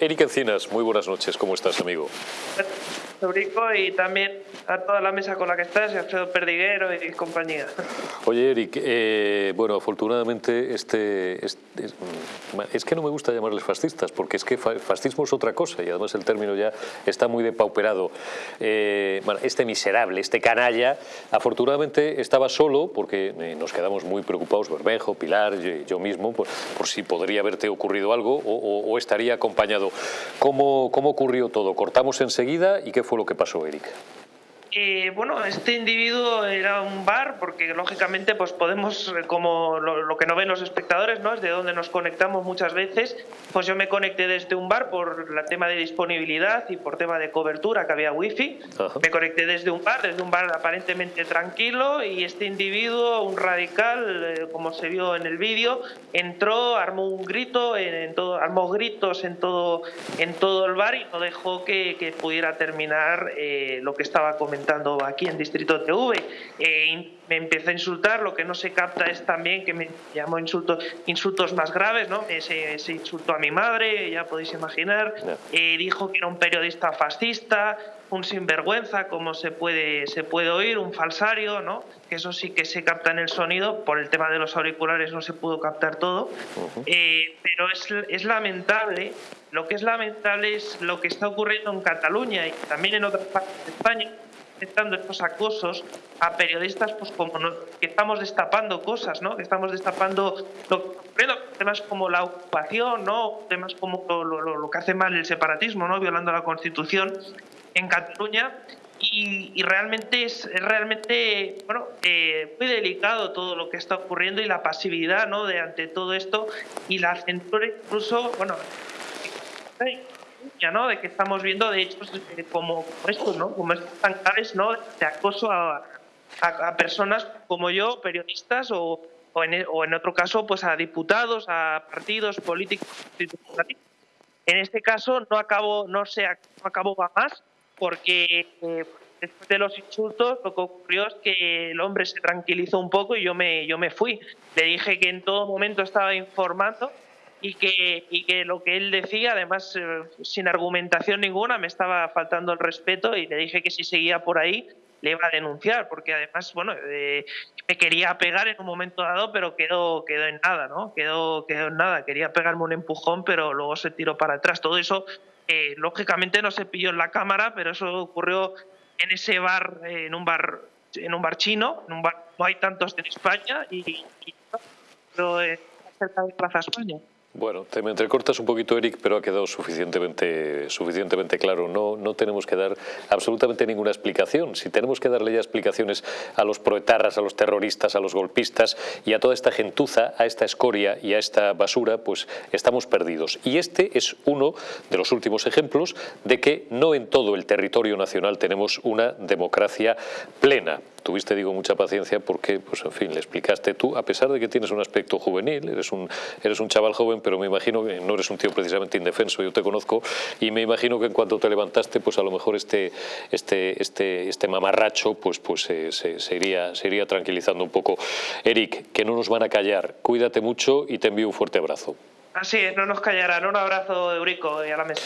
Eric Encinas, muy buenas noches, ¿cómo estás, amigo? Eurico y también a toda la mesa con la que estás, Alfredo Perdiguero y compañía. Oye, Eric, eh, bueno, afortunadamente este, es, que no me gusta llamarles fascistas, porque es que fascismo es otra cosa y además el término ya está muy depauperado. Eh, bueno, este miserable, este canalla, afortunadamente estaba solo porque eh, nos quedamos muy preocupados, Bermejo, Pilar, yo, yo mismo, por, por, si podría haberte ocurrido algo o, o estaría acompañado ¿Cómo, ¿Cómo ocurrió todo? ¿Cortamos enseguida y qué fue lo que pasó, Eric? Eh, bueno, este individuo era un bar porque lógicamente pues podemos, eh, como lo, que no ven los espectadores, ¿no? es de donde nos conectamos muchas veces, pues yo me conecté desde un bar por el tema de disponibilidad y por tema de cobertura, que había wifi, me conecté desde un bar, desde un bar aparentemente tranquilo y este individuo, un radical, eh, como se vio en el vídeo, entró, armó un grito, en, todo, armó gritos en todo, en todo el bar y no dejó que, que pudiera terminar lo que estaba comentando aquí en Distrito TV. Eh, me empezó a insultar, lo que no se capta es también que me llamó insultos, insultos más graves, ¿no? Se, se insultó a mi madre, ya podéis imaginar, eh, dijo que era un periodista fascista, un sinvergüenza, como se puede, se puede oír, un falsario, ¿no? Que eso sí que se capta en el sonido, por el tema de los auriculares no se pudo captar todo, eh, pero es, es lamentable, lo que es lamentable es lo que está ocurriendo en Cataluña y también en otras partes de España, aceptando estos acosos a periodistas, pues como que estamos destapando cosas, ¿no? Que estamos destapando lo, temas como la ocupación, ¿no? Temas como lo, que hace mal el separatismo, ¿no? Violando la Constitución en Cataluña. Y, realmente es, realmente bueno eh, muy delicado todo lo que está ocurriendo y la pasividad no de ante todo esto y la censura incluso bueno ¿no? De que estamos viendo, de hecho, como esto, ¿no? Como estos canales, ¿no? De acoso a, a, personas como yo, periodistas, o, o, en, o, en, otro caso, pues a diputados, a partidos políticos. En este caso no acabo, no se no acabó más, porque eh, después de los insultos lo que ocurrió es que el hombre se tranquilizó un poco y yo me, yo me fui. Le dije que en todo momento estaba informando y que, y que lo que él decía, además eh, sin argumentación ninguna, me estaba faltando el respeto y le dije que si seguía por ahí le iba a denunciar, porque además, bueno, eh, me quería pegar en un momento dado, pero quedó, quedó en nada, ¿no? Quedó, quedó en nada. Quería pegarme un empujón, pero luego se tiró para atrás. Todo eso, eh, lógicamente, no se pilló en la cámara, pero eso ocurrió en ese bar, en un bar en un bar chino, en un bar, no hay tantos en España, y, y pero, cerca de Plaza España. Bueno, te me entrecortas un poquito, Eric, pero ha quedado suficientemente, suficientemente claro. No, no tenemos que dar absolutamente ninguna explicación. Si tenemos que darle ya explicaciones a los proetarras, a los terroristas, a los golpistas y a toda esta gentuza, a esta escoria y a esta basura, pues estamos perdidos. Y este es uno de los últimos ejemplos de que no en todo el territorio nacional tenemos una democracia plena tuviste, digo, mucha paciencia porque, pues en fin, le explicaste tú, a pesar de que tienes un aspecto juvenil, eres un, eres un chaval joven, pero me imagino que no eres un tío precisamente indefenso, yo te conozco, y me imagino que en cuanto te levantaste, pues a lo mejor este, este, este, este mamarracho pues, pues se, se, iría, se iría tranquilizando un poco. Eric, que no nos van a callar, cuídate mucho y te envío un fuerte abrazo. Así es, no nos callarán. Un abrazo, Eurico, y a la mesa.